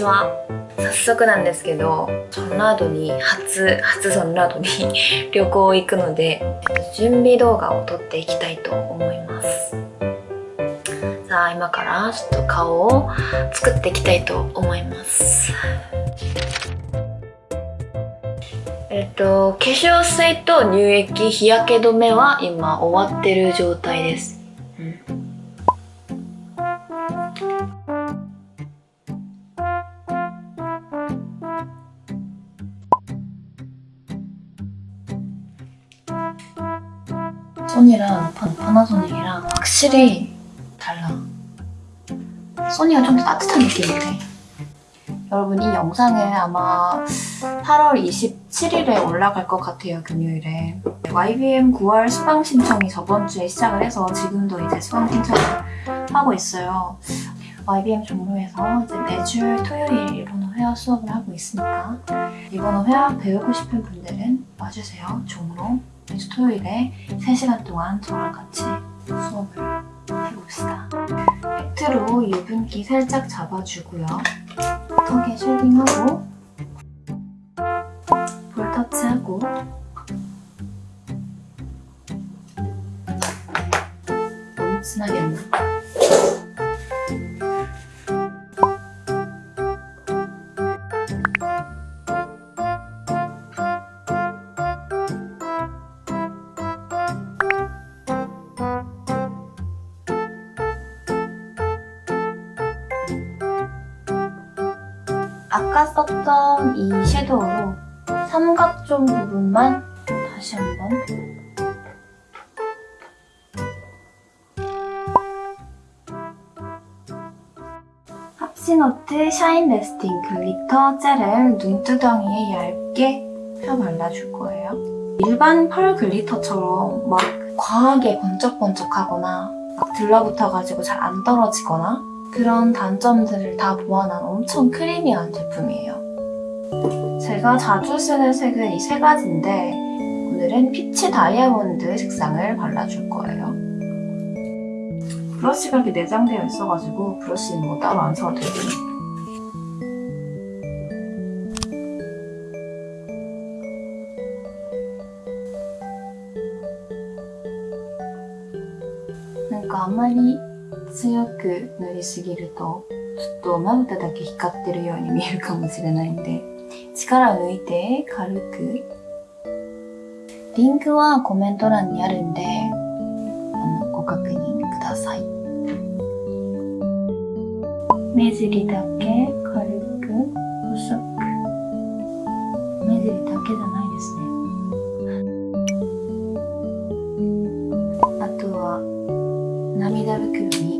ちは早速なんですけどソンラードに初初ソンラードに 旅行行くので準備動画を撮っていきたいと思います。さあ今からちょっと顔を作っていきたいと思います。えっと化粧水と乳液日焼け止めは今終わってる状態です。 파, 파나소닉이랑 확실히 달라. 소니가 좀 더 따뜻한 느낌이래 여러분 이 영상은 아마 8월 27일에 올라갈 것 같아요 금요일에. YBM 9월 수강 신청이 저번 주에 시작을 해서 지금도 이제 수강 신청을 하고 있어요. YBM 종로에서 이제 매주 토요일 일본어 회화 수업을 하고 있으니까 일본어 회화 배우고 싶은 분들은 와주세요. 종로 매주 토요일에 3시간 동안 저랑 같이 수업을 해봅시다. 팩트로 유분기 살짝 잡아주고요. 턱에 쉐딩하고 볼 터치하고 너무 진하게 했나? 아까 썼던 이 shadow로 삼각존 부분만 다시 한번 합시노트 shine lasting glitter gel을 눈두덩이에 얇게 펴 발라줄 거예요. 일반 pearl glitter처럼 막 과하게 번쩍번쩍하거나 막 들러붙어가지고 잘 안 떨어지거나 그런 단점들을 다 보완한 엄청 creamy한 제품이에요. 제가 자주 쓰는 색은 이 세 가지인데 오늘은 피치 다이아몬드 색상을 발라줄 거예요. 브러쉬가 이렇게 내장되어 있어가지고 브러쉬는 뭐 따로 안 사도 되고 그러니까 아무리 強く塗りすぎるとちょっとまぶただけ光ってるように見えるかもしれないんで力を抜いて軽く。リンクはコメント欄にあるんでご確認ください。目尻だけ軽く細く。目尻だけじゃないですね。あとは涙袋に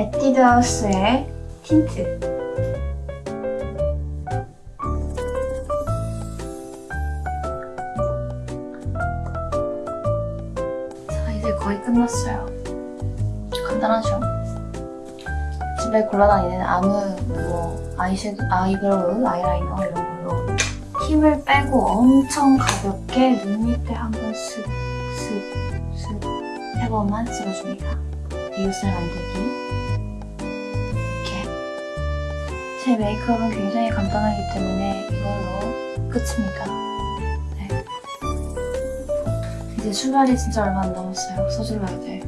에뛰드하우스의 틴트. 자 이제 거의 끝났어요. 간단하죠? 집에 골라다니는 아무 뭐 아이섀도, eyebrow, 아이라이너 이런 걸로 힘을 빼고 엄청 가볍게 눈 밑에 한번 슥, 슥, 슥세 번만 찍어줍니다 비웃을 만들기 제 메이크업은 굉장히 간단하기 때문에 이걸로 끝입니다. 네. 이제 출발이 진짜 얼마 안 남았어요. 서둘러야 돼.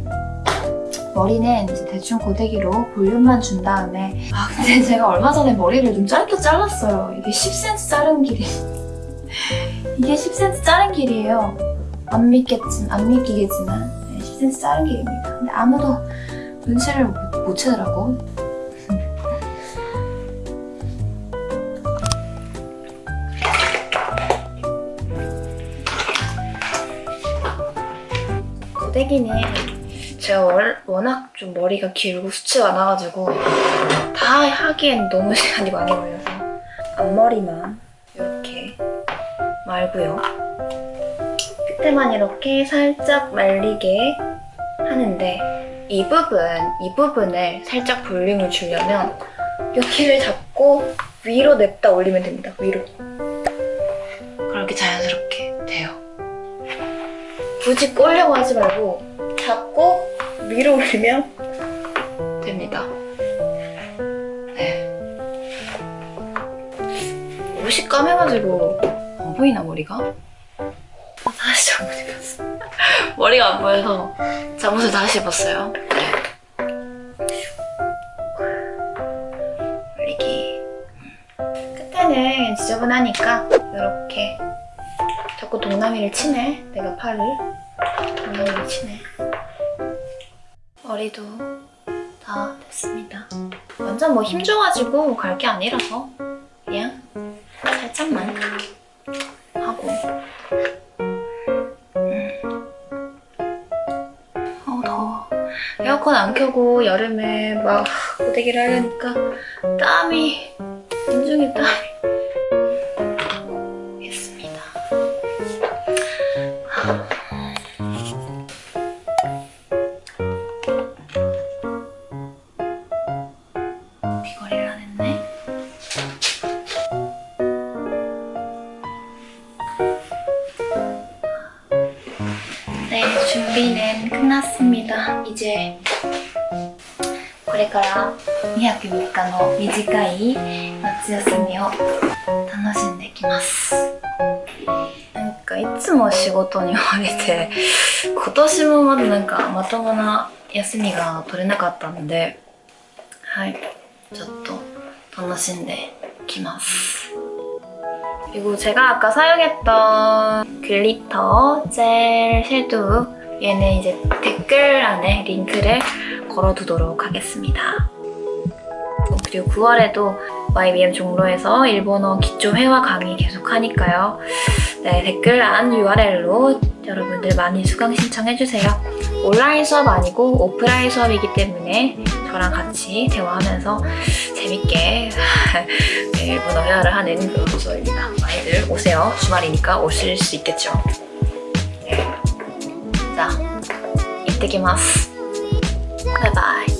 머리는 이제 대충 고데기로 볼륨만 준 다음에 아 근데 제가 얼마 전에 머리를 좀 짧게 잘랐어요. 이게 10cm 자른 길이 이게 10cm 자른 길이에요. 안 믿겠지, 안 믿기겠지만 네, 10cm 자른 길입니다. 근데 아무도 눈치를 못, 못 채더라고. 고데기는 제가 월- 워낙 좀 머리가 길고 수치가 많아가지고 다 하기엔 너무 시간이 많이 걸려서 앞머리만 이렇게 말고요. 끝에만 이렇게 살짝 말리게 하는데 이 부분, 이 부분을 살짝 볼륨을 주려면 여기를 잡고 위로 냅다 올리면 됩니다. 위로. 그렇게 자연스럽게 돼요. 굳이 꼬려고 하지 말고 잡고 위로 올리면 됩니다. 네. 옷이 까매가지고 안 보이나 머리가? 입었어. 머리가 안 보여서 잠옷을 다시 입었어요. 올리기. 끝에는 지저분하니까 이렇게 자꾸 동남이를 치네. 내가 팔을 동남이를 치네. 머리도 다 됐습니다. 완전 뭐 힘 줘가지고 갈 게 아니라서 그냥 에어컨 안 켜고 여름에 막 고데기를 하려니까 땀이 인중에 땀이 있습니다 귀걸이를 안 했네 네, 준비는 끝났습니다. 이제 これから2泊3日の短い夏休みを楽しんできます。なんかいつも仕事に追われて今年もまだなんかまともな休みが取れなかったのではいちょっと楽しんできます。 그리고 제가 아까 사용했던 글리터 젤 섀도우 얘는 이제 댓글 안에 링크를 걸어두도록 하겠습니다. 그리고 9월에도 YBM 종로에서 일본어 기초 회화 강의 계속 하니까요. 네, 댓글 안 URL로 여러분들 많이 수강 신청해주세요. 온라인 수업 아니고 오프라인 수업이기 때문에 저랑 같이 대화하면서 재밌게 네, 일본어 회화를 하는 그런 수업입니다. 많이들 오세요. 주말이니까 오실 수 있겠죠. 네. ってきます。バイバイ。